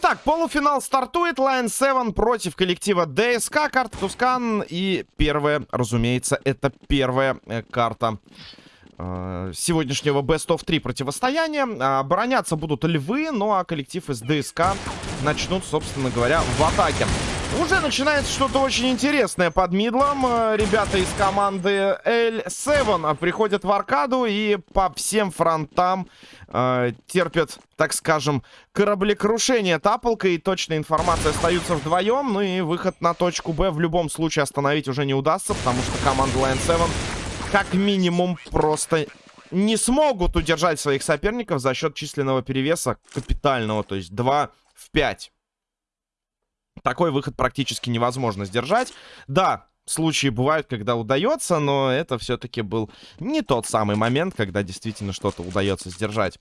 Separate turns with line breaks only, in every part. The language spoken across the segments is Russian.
Итак, полуфинал стартует. Line 7 против коллектива ДСК. Карта Тускан. И первая, разумеется, это первая э, карта э, сегодняшнего Best of 3 противостояния. Обороняться будут львы, ну а коллектив из ДСК начнут, собственно говоря, в атаке. Уже начинается что-то очень интересное под мидлом. Э, ребята из команды L7 приходят в аркаду и по всем фронтам э, терпят, так скажем, кораблекрушение тапалка. И точная информация остаются вдвоем. Ну и выход на точку Б в любом случае остановить уже не удастся, потому что команда Line 7 как минимум просто не смогут удержать своих соперников за счет численного перевеса капитального, то есть 2 в 5. Такой выход практически невозможно сдержать. Да, случаи бывают, когда удается, но это все-таки был не тот самый момент, когда действительно что-то удается сдержать.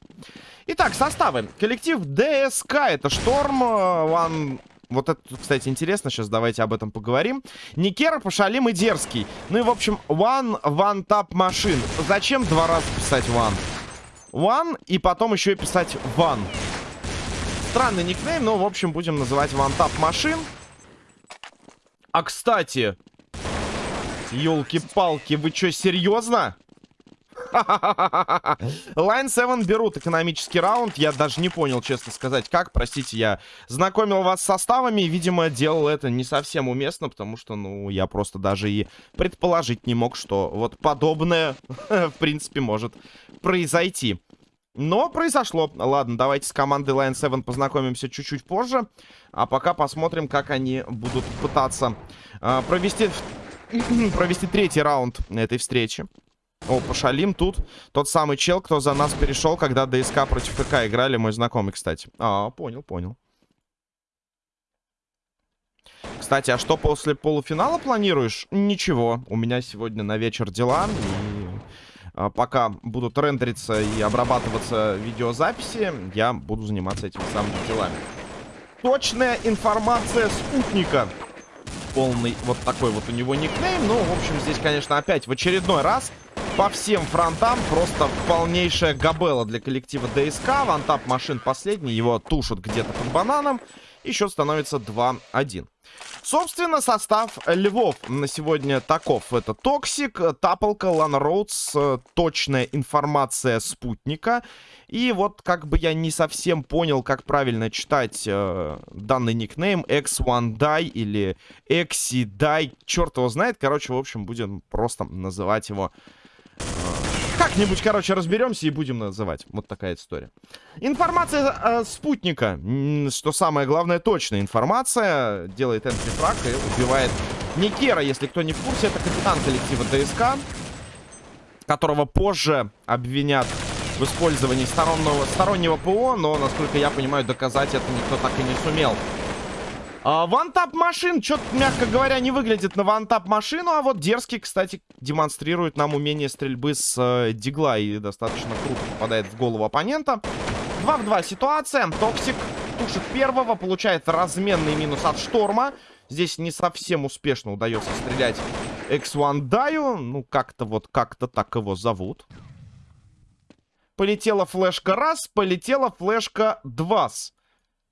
Итак, составы. Коллектив ДСК. Это Шторм, Ван... Вот это, кстати, интересно. Сейчас давайте об этом поговорим. Никера, Пошалим и Дерзкий. Ну и, в общем, One, One Tap Машин. Зачем два раза писать One? One и потом еще и писать One. Странный никнейм, но, в общем, будем называть вантап машин. А, кстати... Ёлки-палки, вы что, серьезно? Line 7 берут экономический раунд. Я даже не понял, честно сказать, как. Простите, я знакомил вас с составами. Видимо, делал это не совсем уместно, потому что, ну, я просто даже и предположить не мог, что вот подобное, в принципе, может произойти. Но произошло. Ладно, давайте с командой Line 7 познакомимся чуть-чуть позже. А пока посмотрим, как они будут пытаться э, провести, провести третий раунд этой встречи. О, пошалим тут. Тот самый чел, кто за нас перешел, когда ДСК против КК играли. Мой знакомый, кстати. А, понял, понял. Кстати, а что после полуфинала планируешь? Ничего. У меня сегодня на вечер дела. И пока будут рендериться и обрабатываться видеозаписи, я буду заниматься этими самыми делами. Точная информация спутника. Полный вот такой вот у него никнейм. Ну, в общем, здесь, конечно, опять в очередной раз по всем фронтам просто полнейшая габела для коллектива ДСК. One tap machine последний, его тушат где-то под бананом. И счет становится 2-1. Собственно, состав Львов на сегодня таков. Это Токсик, Тапалка, Лана Роудс, точная информация спутника. И вот как бы я не совсем понял, как правильно читать э, данный никнейм. X1Die или XY, черт его знает. Короче, в общем, будем просто называть его как-нибудь, короче, разберемся и будем называть. Вот такая история. Информация э, спутника. Что самое главное, точная информация. Делает энтрифраг и убивает Никера. Если кто не в курсе, это капитан коллектива ДСК. Которого позже обвинят в использовании стороннего, стороннего ПО. Но, насколько я понимаю, доказать это никто так и не сумел. One tap machine, что-то, мягко говоря, не выглядит на one tap машину, а вот дерзкий, кстати, демонстрирует нам умение стрельбы с э, дигла и достаточно круто попадает в голову оппонента. 2 в 2 ситуация. Токсик тушит первого, получает разменный минус от шторма. Здесь не совсем успешно удается стрелять X1 Даю. Ну, как-то вот, как-то так его зовут. Полетела флешка раз, полетела флешка два.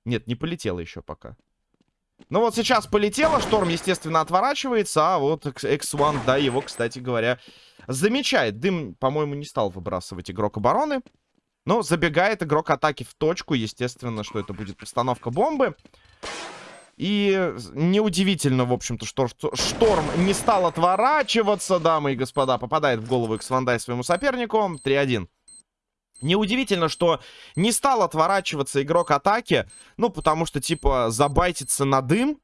Нет, не полетела еще пока. Ну вот сейчас полетело, Шторм, естественно, отворачивается, а вот X1, да, его, кстати говоря, замечает. Дым, по-моему, не стал выбрасывать игрок обороны. Но забегает игрок атаки в точку, естественно, что это будет постановка бомбы. И неудивительно, в общем-то, что Шторм не стал отворачиваться, дамы и господа. Попадает в голову X1 своему сопернику. 3-1. Неудивительно, что не стал отворачиваться игрок атаки. Ну, потому что, типа, забайтиться на дым...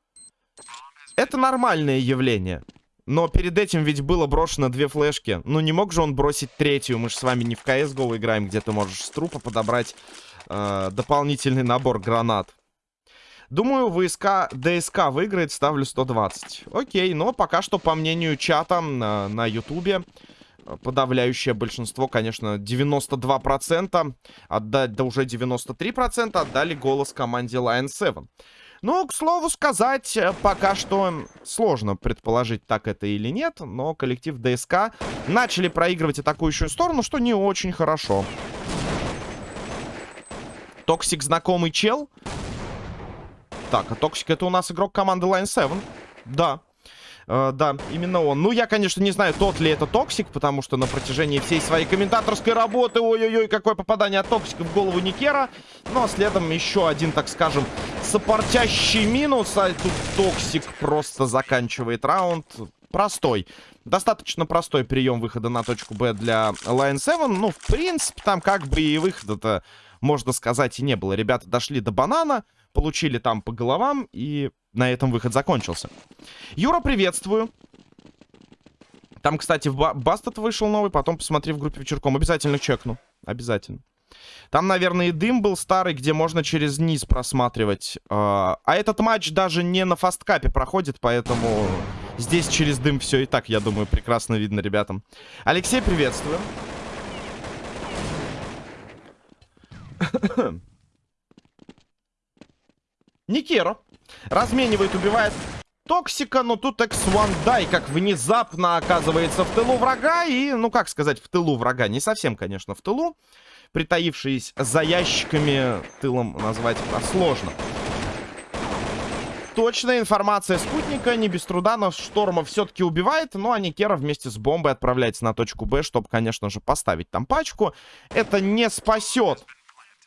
Это нормальное явление. Но перед этим ведь было брошено две флешки. Ну, не мог же он бросить третью. Мы же с вами не в CSGO играем, где ты можешь с трупа подобрать э, дополнительный набор гранат. Думаю, ВСК ДСК выиграет, ставлю 120. Окей, но пока что, по мнению чата на, Ютубе подавляющее большинство, конечно, 92%, отдать, да уже 93% отдали голос команде Lion 7. Ну, к слову сказать, пока что сложно предположить, так это или нет, но коллектив ДСК начали проигрывать атакующую сторону, что не очень хорошо. Токсик знакомый чел. Так, а Токсик это у нас игрок команды Line 7. Да. Э, да, именно он. Ну, я, конечно, не знаю, тот ли это Токсик, потому что на протяжении всей своей комментаторской работы, ой-ой-ой, какое попадание от Токсика в голову Никера. Ну, а следом еще один, так скажем, сопортящий минус, а тут Токсик просто заканчивает раунд. Простой. Достаточно простой прием выхода на точку Б для Line 7. Ну, в принципе, там как бы и выхода-то, можно сказать, и не было. Ребята дошли до банана, получили там по головам, и на этом выход закончился. Юра, приветствую. Там, кстати, в Бастет вышел новый, потом посмотри в группе вечерком. Обязательно чекну. Обязательно. Там, наверное, и дым был старый, где можно через низ просматривать. А этот матч даже не на фасткапе проходит, поэтому здесь через дым все и так, я думаю, прекрасно видно ребятам. Алексей, приветствую. Никеро. Разменивает, убивает Токсика, но тут X1 Дай как внезапно оказывается в тылу врага. И, ну как сказать, в тылу врага. Не совсем, конечно, в тылу. Притаившись за ящиками, тылом назвать сложно. Точная информация спутника, не без труда, но Шторма все-таки убивает, ну а Никера вместе с бомбой отправляется на точку Б, чтобы, конечно же, поставить там пачку. Это не спасет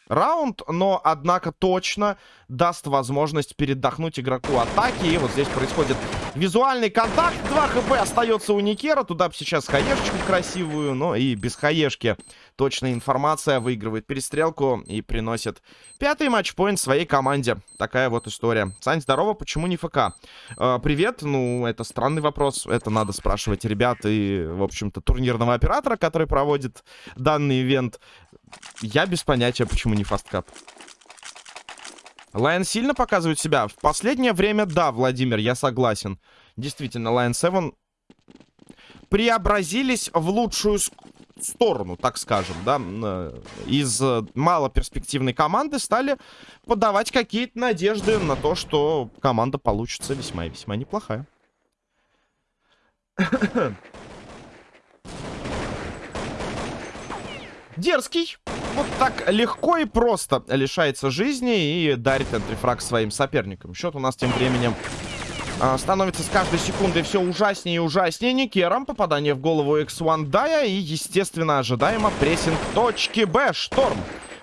раунд, но, однако, точно даст возможность передохнуть игроку атаки. И вот здесь происходит визуальный контакт. 2 хп остается у Никера. Туда бы сейчас хаешечку красивую, но и без хаешки. Точная информация выигрывает перестрелку и приносит пятый матчпоинт своей команде. Такая вот история. Сань, здорово, почему не ФК? Э, привет, ну, это странный вопрос. Это надо спрашивать ребят и, в общем-то, турнирного оператора, который проводит данный ивент. Я без понятия, почему не фасткап. Lion сильно показывает себя? В последнее время, да, Владимир, я согласен. Действительно, Lion 7 преобразились в лучшую сторону, так скажем, да. Э, из э, малоперспективной команды стали подавать какие-то надежды на то, что команда получится весьма и весьма неплохая. Дерзкий. Вот так легко и просто лишается жизни и дарит энтрифраг своим соперникам. Счет у нас тем временем а, становится с каждой секундой все ужаснее и ужаснее. Никером попадание в голову X1 Дая и, естественно, ожидаемо прессинг точки Б. Шторм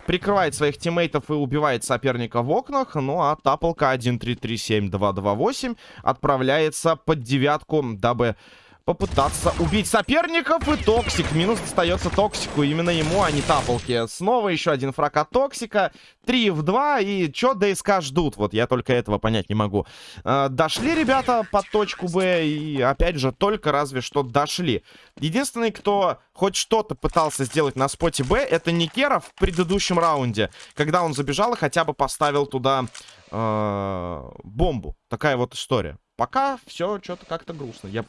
прикрывает своих тиммейтов и убивает соперника в окнах. Ну а Таполка 1-3-3-7-2-2-8 отправляется под девятку, дабы попытаться убить соперников. И Токсик. Минус достается Токсику. Именно ему, а не Таполке. Снова еще один фраг от Токсика. 3 в 2. И что ДСК ждут? Вот я только этого понять не могу. Э, дошли ребята под точку Б. И опять же, только разве что дошли. Единственный, кто хоть что-то пытался сделать на споте Б, это Никера в предыдущем раунде. Когда он забежал и хотя бы поставил туда э, бомбу. Такая вот история. Пока все что-то как-то грустно. Я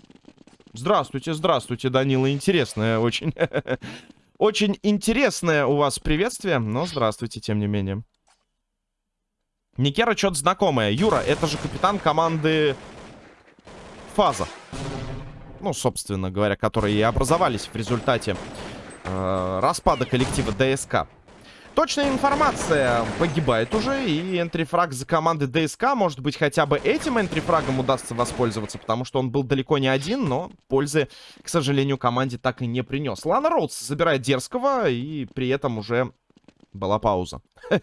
Здравствуйте, здравствуйте, Данила. Интересное очень. Очень интересное у вас приветствие, но здравствуйте, тем не менее. Никера что-то знакомое. Юра, это же капитан команды Фаза. Ну, собственно говоря, которые и образовались в результате э, распада коллектива ДСК. Точная информация погибает уже, и энтрифраг за команды ДСК, может быть, хотя бы этим энтрифрагом удастся воспользоваться, потому что он был далеко не один, но пользы, к сожалению, команде так и не принес. Лана Роудс забирает дерзкого, и при этом уже была пауза.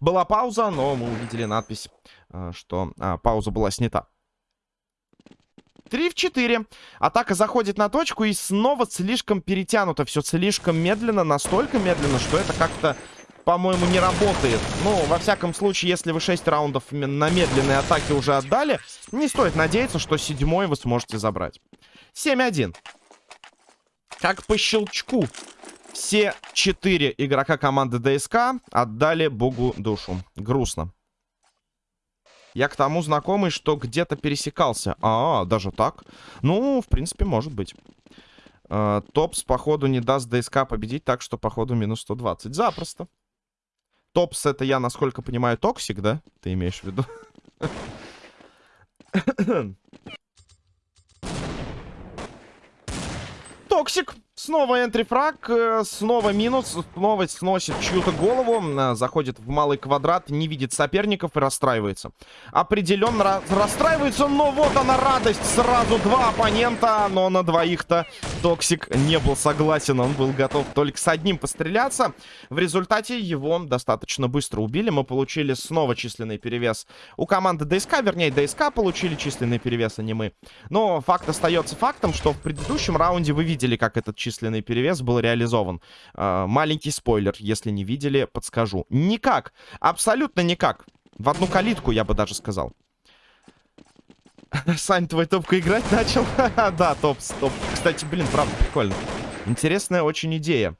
Была пауза, но мы увидели надпись, э, что а, пауза была снята. 3 в 4. Атака заходит на точку и снова слишком перетянуто. Все слишком медленно, настолько медленно, что это как-то по-моему, не работает. Ну, во всяком случае, если вы 6 раундов на медленной атаке уже отдали, не стоит надеяться, что седьмой вы сможете забрать. 7-1. Как по щелчку. Все четыре игрока команды ДСК отдали богу душу. Грустно. Я к тому знакомый, что где-то пересекался. А, даже так? Ну, в принципе, может быть. Э, Топс, походу, не даст ДСК победить, так что, походу, минус 120. Запросто. Топс это я, насколько понимаю, токсик, да? Ты имеешь в виду? Токсик. Снова entry frag, э, снова минус, снова сносит чью-то голову, э, заходит в малый квадрат, не видит соперников и расстраивается. Определенно расстраивается, но вот она радость, сразу два оппонента, но на двоих-то Токсик не был согласен, он был готов только с одним постреляться. В результате его достаточно быстро убили, мы получили снова численный перевес у команды ДСК, вернее ДСК получили численный перевес, а не мы. Но факт остается фактом, что в предыдущем раунде вы видели, как этот численный перевес был реализован. Э, маленький спойлер, если не видели, подскажу. Никак, абсолютно никак. В одну калитку, я бы даже сказал. Сань, твой топку играть начал? да, топ, топ. Кстати, блин, правда, прикольно. Интересная очень идея.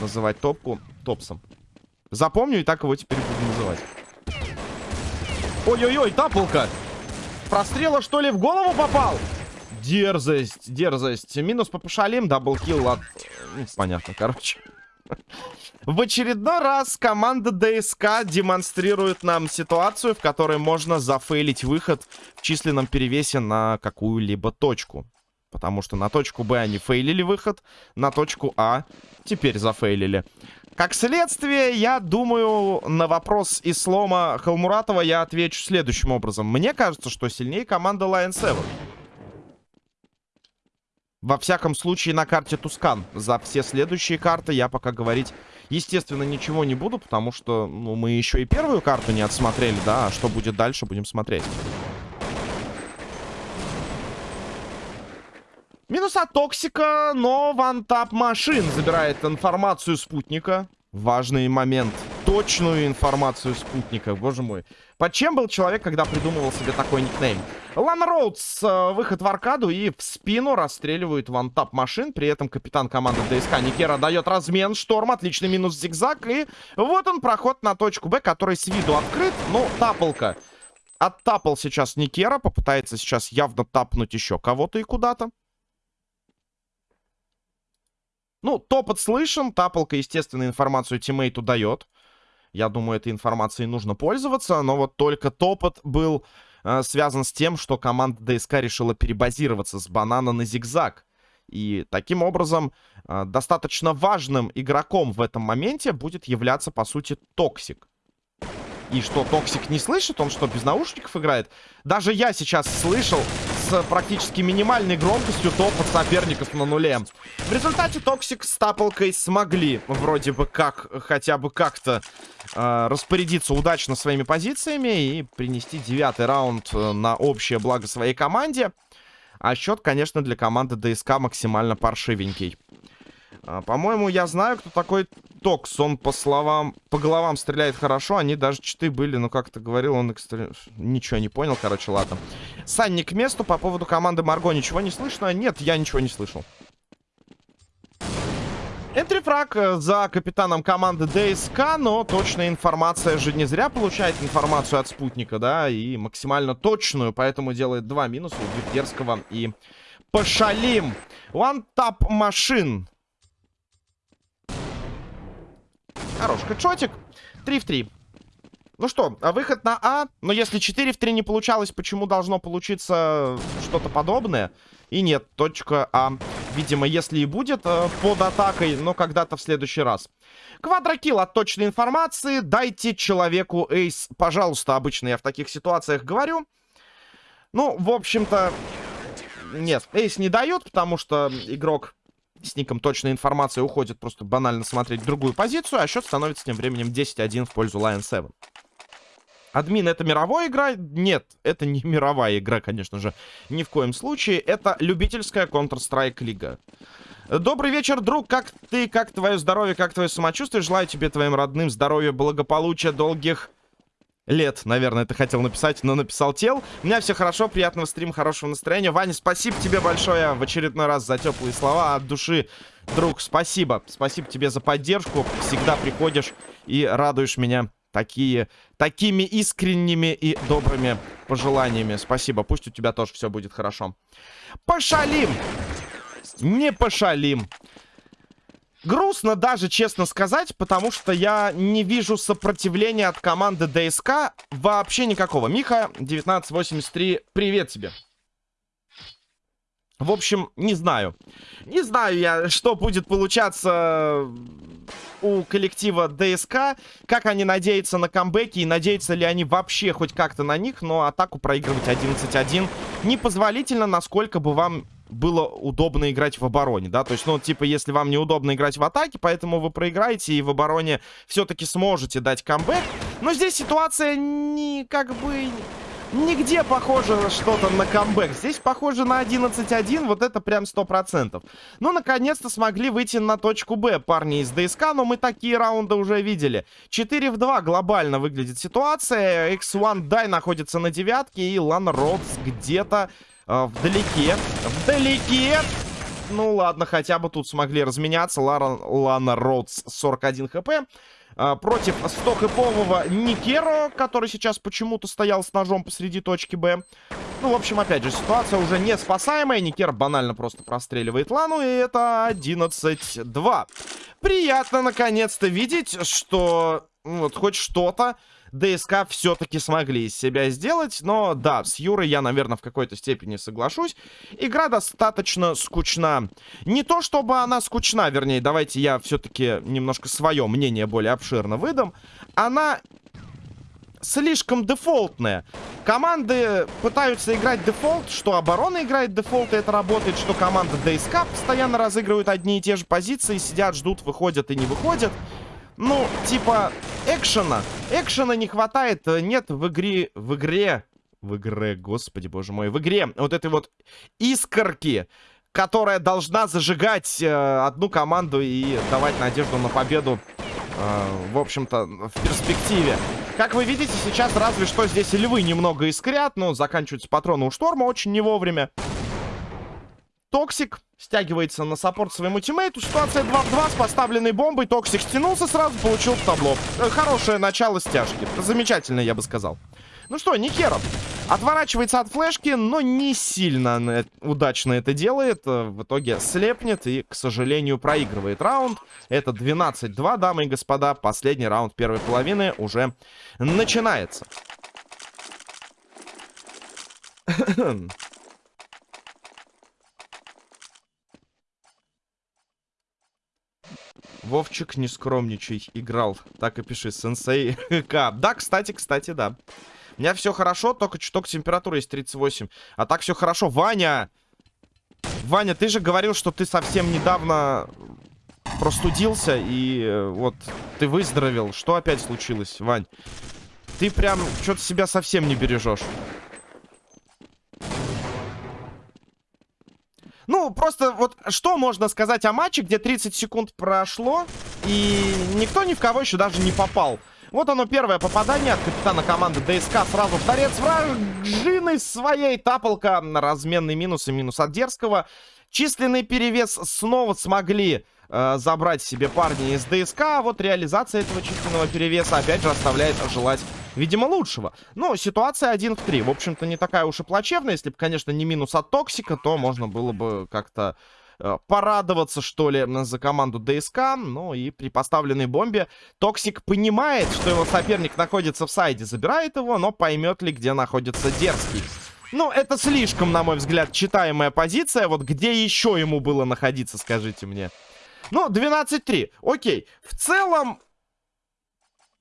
Называть топку топсом. Запомню и так его теперь буду называть. Ой-ой-ой, тапалка! Прострела, что ли, в голову попал? Дерзость, дерзость. Минус по пошалим, double kill от... Ну, понятно, короче. В очередной раз команда ДСК демонстрирует нам ситуацию, в которой можно зафейлить выход в численном перевесе на какую-либо точку. Потому что на точку Б они фейлили выход, на точку А теперь зафейлили. Как следствие, я думаю, на вопрос из слома Халмуратова я отвечу следующим образом. Мне кажется, что сильнее команда Lion 7. Во всяком случае, на карте Тускан. За все следующие карты я пока говорить, естественно, ничего не буду, потому что ну, мы еще и первую карту не отсмотрели, да, а что будет дальше, будем смотреть. Минус от Токсика, но One Tap Machine забирает информацию спутника. Важный момент. Точную информацию спутника, боже мой. Под чем был человек, когда придумывал себе такой никнейм? Lana Rhoades, э, выход в аркаду и в спину расстреливают One Tap Machine. При этом капитан команды ДСК Никера дает размен. Шторм, отличный минус зигзаг. И вот он, проход на точку Б, который с виду открыт. Ну, тапалка. Оттапал сейчас Никера, попытается сейчас явно тапнуть еще кого-то и куда-то. Ну, топот слышен, тапалка, естественно, информацию тиммейту дает. Я думаю, этой информацией нужно пользоваться, но вот только топот был э, связан с тем, что команда ДСК решила перебазироваться с банана на зигзаг. И таким образом э, достаточно важным игроком в этом моменте будет являться, по сути, Токсик. И что, Токсик не слышит? Он что, без наушников играет? Даже я сейчас слышал с практически минимальной громкостью топот соперников на нуле. В результате Токсик с Тапалкой смогли вроде бы как, хотя бы как-то э, распорядиться удачно своими позициями и принести девятый раунд э, на общее благо своей команде. А счет, конечно, для команды ДСК максимально паршивенький. А, По-моему, я знаю, кто такой Токс. Он по словам, по головам стреляет хорошо. Они даже читы были, но как-то говорил, он экстр... ничего не понял, короче, ладно. Санни к месту по поводу команды Марго ничего не слышно? Нет, я ничего не слышал. Энтрифраг э, за капитаном команды ДСК, но точная информация же не зря получает информацию от спутника, да, и максимально точную, поэтому делает два минуса, убив Дерзкого и Пошалим. One Tap Машин Хорош хедшотик. 3 в 3. Ну что, а выход на А. Но если 4 в 3 не получалось, почему должно получиться что-то подобное? И нет, точка А. Видимо, если и будет э, под атакой, но когда-то в следующий раз. Квадрокилл от точной информации. Дайте человеку эйс. Пожалуйста, обычно я в таких ситуациях говорю. Ну, в общем-то... Нет, эйс не дают, потому что игрок с ником точная информация уходит просто банально смотреть другую позицию, а счет становится тем временем 10-1 в пользу Lion 7. Админ, это мировая игра? Нет, это не мировая игра, конечно же. Ни в коем случае. Это любительская Counter-Strike лига. Добрый вечер, друг. Как ты, как твое здоровье, как твое самочувствие? Желаю тебе, твоим родным, здоровья, благополучия, долгих лет, наверное, ты хотел написать, но написал тел. У меня все хорошо, приятного стрима, хорошего настроения. Ваня, спасибо тебе большое в очередной раз за теплые слова от души. Друг, спасибо. Спасибо тебе за поддержку. Всегда приходишь и радуешь меня такие, такими искренними и добрыми пожеланиями. Спасибо. Пусть у тебя тоже все будет хорошо. Пошалим! Не пошалим. Грустно даже, честно сказать, потому что я не вижу сопротивления от команды ДСК вообще никакого. Миха, 1983, привет тебе. В общем, не знаю. Не знаю я, что будет получаться у коллектива ДСК. Как они надеются на камбэки и надеются ли они вообще хоть как-то на них. Но атаку проигрывать 11-1 непозволительно, насколько бы вам было удобно играть в обороне, да, то есть, ну, типа, если вам неудобно играть в атаке, поэтому вы проиграете и в обороне все-таки сможете дать камбэк, но здесь ситуация не, как бы, Нигде похоже что-то на камбэк. Здесь похоже на 11-1. Вот это прям 100%. Ну, наконец-то смогли выйти на точку Б парни из ДСК. Но мы такие раунды уже видели. 4 в 2 глобально выглядит ситуация. X1 Дай находится на девятке. И Лана Родс где-то э, вдалеке. Вдалеке. Ну ладно, хотя бы тут смогли разменяться. Лара, Лана Родс 41 хп. А, против 100-хэпового Никеро, который сейчас почему-то стоял с ножом посреди точки Б. Ну, в общем, опять же, ситуация уже не спасаемая. Никер банально просто простреливает Лану, и это 11-2. Приятно, наконец-то, видеть, что ну, вот хоть что-то ДСК все-таки смогли из себя сделать. Но да, с Юрой я, наверное, в какой-то степени соглашусь. Игра достаточно скучна. Не то, чтобы она скучна, вернее, давайте я все-таки немножко свое мнение более обширно выдам. Она слишком дефолтная. Команды пытаются играть дефолт, что оборона играет дефолт, и это работает, что команда ДСК постоянно разыгрывают одни и те же позиции, сидят, ждут, выходят и не выходят. Ну, типа, экшена. Экшена не хватает. Э, нет в игре... В игре... В игре, господи, боже мой. В игре вот этой вот искорки, которая должна зажигать э, одну команду и давать надежду на победу, э, в общем-то, в перспективе. Как вы видите, сейчас разве что здесь львы немного искрят, но заканчиваются патроны у шторма очень не вовремя. Токсик стягивается на support своему тиммейту. Ситуация 2 в 2 с поставленной бомбой. Токсик стянулся сразу, получил в табло. Э, хорошее начало стяжки. Замечательно, я бы сказал. Ну что, Никеров отворачивается от флешки, но не сильно удачно это делает. Э, в итоге слепнет и, к сожалению, проигрывает раунд. Это 12-2, дамы и господа. Последний раунд первой половины уже начинается. Вовчик, не скромничай, играл. Так и пиши, сенсей К. Да, кстати, кстати, да. У меня все хорошо, только чуток температура есть 38. А так все хорошо. Ваня! Ваня, ты же говорил, что ты совсем недавно простудился, и э, вот ты выздоровел. Что опять случилось, Вань? Ты прям что-то себя совсем не бережешь. Ну, просто вот что можно сказать о матче, где 30 секунд прошло, и никто ни в кого еще даже не попал. Вот оно первое попадание от капитана команды ДСК. Сразу в торец вражины своей. Тапалка на разменный минус и минус от Дерзкого. Численный перевес снова смогли э, забрать себе парни из ДСК. А вот реализация этого численного перевеса опять же оставляет желать видимо, лучшего. Но ситуация 1 в 3. В общем-то, не такая уж и плачевная. Если бы, конечно, не минус от Токсика, то можно было бы как-то э, порадоваться, что ли, за команду ДСК. Ну и при поставленной бомбе Токсик понимает, что его соперник находится в сайде, забирает его, но поймет ли, где находится Дерзкий. Ну, это слишком, на мой взгляд, читаемая позиция. Вот где еще ему было находиться, скажите мне. Ну, 12-3. Окей. В целом,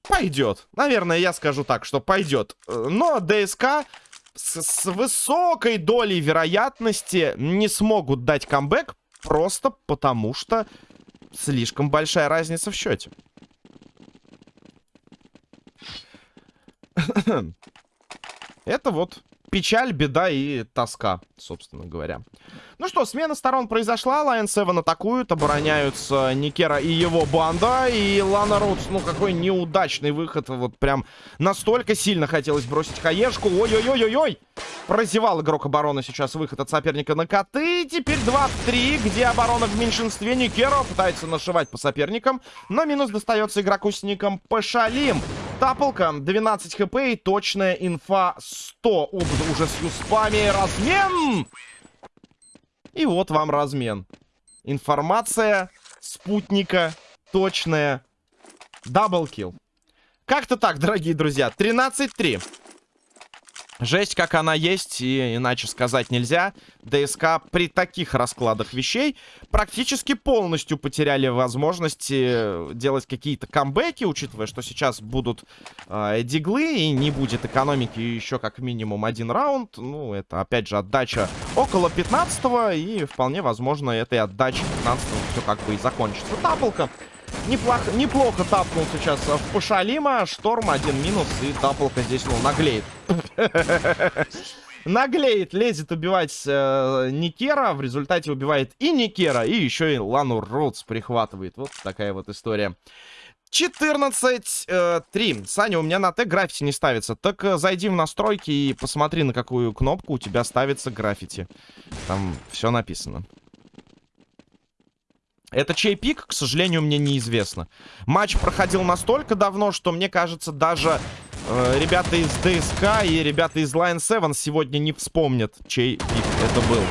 Пойдет. Наверное, я скажу так, что пойдет. Но ДСК с, с высокой долей вероятности не смогут дать камбэк просто потому, что слишком большая разница в счете. Это вот печаль, беда и тоска, собственно говоря. Ну что, смена сторон произошла. Lion 7 атакуют, обороняются Никера и его банда. И Лана Роудс, ну какой неудачный выход. Вот прям настолько сильно хотелось бросить хаешку. Ой-ой-ой-ой-ой! Прозевал игрок обороны сейчас выход от соперника на коты. Теперь 2 в 3, где оборона в меньшинстве. Никера пытается нашивать по соперникам. Но минус достается игроку с ником Пашалим. Тапалка, 12 хп и точная инфа 100. Оба уже с юспами. Размен! И вот вам размен. Информация спутника точная. Даблкил. Как-то так, дорогие друзья. 13-3. Жесть, как она есть, и иначе сказать нельзя. ДСК при таких раскладах вещей практически полностью потеряли возможности делать какие-то камбэки, учитывая, что сейчас будут э, диглы, и не будет экономики еще как минимум один раунд. Ну, это, опять же, отдача около 15 и вполне возможно этой отдачи 15 все как бы и закончится. Таблка Неплохо, неплохо тапнул сейчас в Пашалима. Шторм один минус. И таплка здесь, ну, наглеет. Наглеет, лезет убивать э, Никера. В результате убивает и Никера, и еще и Лану Роудс прихватывает. Вот такая вот история. 14-3. Э, Саня, у меня на Т граффити не ставится. Так э, зайди в настройки и посмотри, на какую кнопку у тебя ставится граффити. Там все написано. Это чей пик, к сожалению, мне неизвестно. Матч проходил настолько давно, что мне кажется, даже э, ребята из ДСК и ребята из Line 7 сегодня не вспомнят, чей пик это был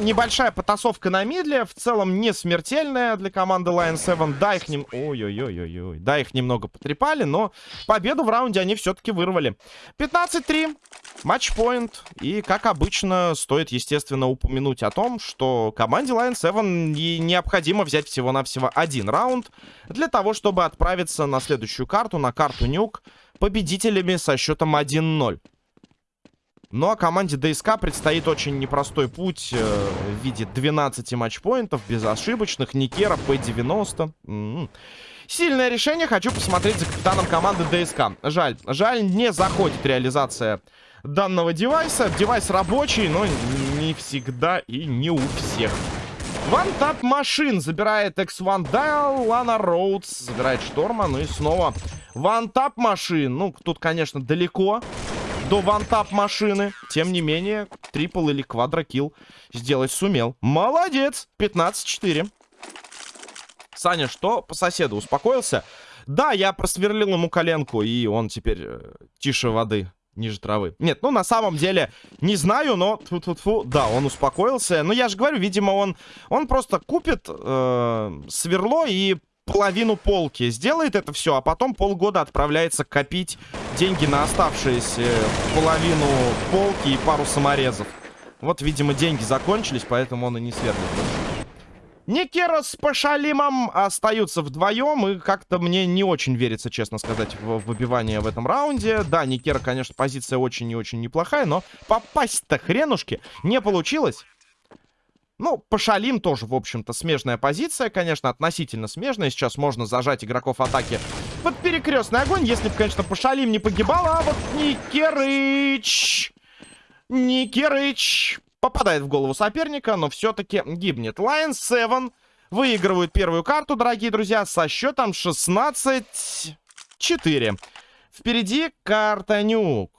небольшая потасовка на мидле. В целом не смертельная для команды Lion 7. Да, их нем... Ой-ой-ой-ой-ой. Да, их немного потрепали, но победу в раунде они все-таки вырвали. 15-3. Матчпоинт. И, как обычно, стоит, естественно, упомянуть о том, что команде Lion 7 необходимо взять всего-навсего один раунд для того, чтобы отправиться на следующую карту, на карту Нюк, победителями со счетом 1-0. Ну а команде ДСК предстоит очень непростой путь э, в виде 12 матчпоинтов, безошибочных, Никера, П-90. М -м. Сильное решение, хочу посмотреть за капитаном команды ДСК. Жаль, жаль, не заходит реализация данного девайса. Девайс рабочий, но не всегда и не у всех. One Tap Machine забирает X1 Dial, Lana Rhoades забирает Шторма, ну и снова One Tap Machine. Ну, тут, конечно, далеко до One Tap машины. Тем не менее, triple или quadro kill сделать сумел. Молодец! 15-4. Саня, что по соседу? Успокоился? Да, я просверлил ему коленку, и он теперь э, тише воды, ниже травы. Нет, ну на самом деле, не знаю, но тьфу -тьфу -тьфу, да, он успокоился. Но я же говорю, видимо, он, он просто купит э, сверло и половину полки. Сделает это все, а потом полгода отправляется копить деньги на оставшиеся половину полки и пару саморезов. Вот, видимо, деньги закончились, поэтому он и не сверлит Никера с Пашалимом остаются вдвоем, и как-то мне не очень верится, честно сказать, в выбивание в этом раунде. Да, Никера, конечно, позиция очень и очень неплохая, но попасть-то хренушки не получилось. Ну, Пашалим тоже, в общем-то, смежная позиция, конечно, относительно смежная. Сейчас можно зажать игроков атаки под перекрестный огонь, если бы, конечно, Пашалим не погибал. А вот Никерыч... Никерыч попадает в голову соперника, но все-таки гибнет. Lion 7 выигрывают первую карту, дорогие друзья, со счетом 16-4. Впереди карта Нюк.